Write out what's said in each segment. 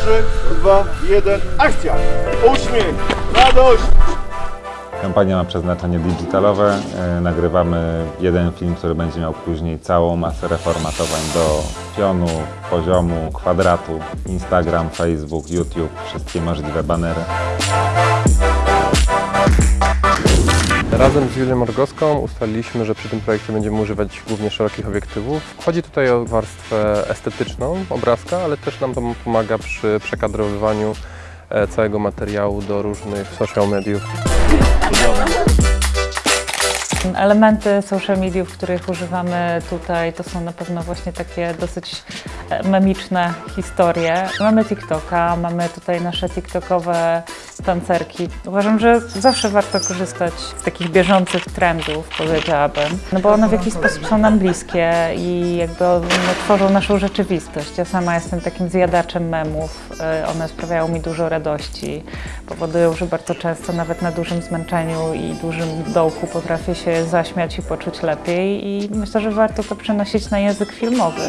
3, 2, 1, akcja! Uśmiech, radość! Kampania ma przeznaczenie digitalowe. E, Nagrywamy jeden film, który będzie miał później całą masę reformatowań do pionu, poziomu, kwadratu. Instagram, Facebook, YouTube, wszystkie możliwe banery. Razem z Julią Morgowską ustaliliśmy, że przy tym projekcie będziemy używać głównie szerokich obiektywów. Chodzi tutaj o warstwę estetyczną obrazka, ale też nam to pomaga przy przekadrowywaniu e, całego materiału do różnych social mediów. Elementy social mediów, których używamy tutaj, to są na pewno właśnie takie dosyć e, memiczne historie. Mamy TikToka, mamy tutaj nasze TikTokowe tancerki. Uważam, że zawsze warto korzystać z takich bieżących trendów, powiedziałabym, no bo one w jakiś sposób są nam bliskie i jakby tworzą naszą rzeczywistość. Ja sama jestem takim zjadaczem memów, e, one sprawiają mi dużo radości, powodują, że bardzo często nawet na dużym zmęczeniu i dużym dołku potrafię się zaśmiać i poczuć lepiej i myślę, że warto to przenosić na język filmowy.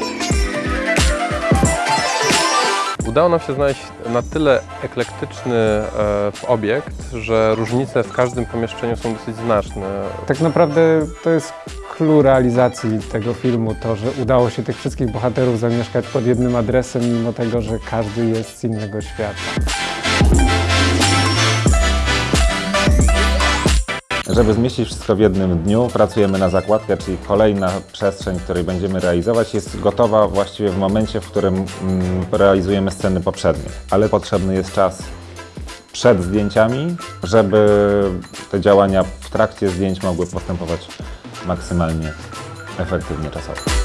Udało nam się znaleźć na tyle eklektyczny e, obiekt, że różnice w każdym pomieszczeniu są dosyć znaczne. Tak naprawdę to jest clue realizacji tego filmu, to, że udało się tych wszystkich bohaterów zamieszkać pod jednym adresem, mimo tego, że każdy jest z innego świata. Żeby zmieścić wszystko w jednym dniu, pracujemy na zakładkę, czyli kolejna przestrzeń, której będziemy realizować, jest gotowa właściwie w momencie, w którym mm, realizujemy sceny poprzednie. Ale potrzebny jest czas przed zdjęciami, żeby te działania w trakcie zdjęć mogły postępować maksymalnie efektywnie czasowo.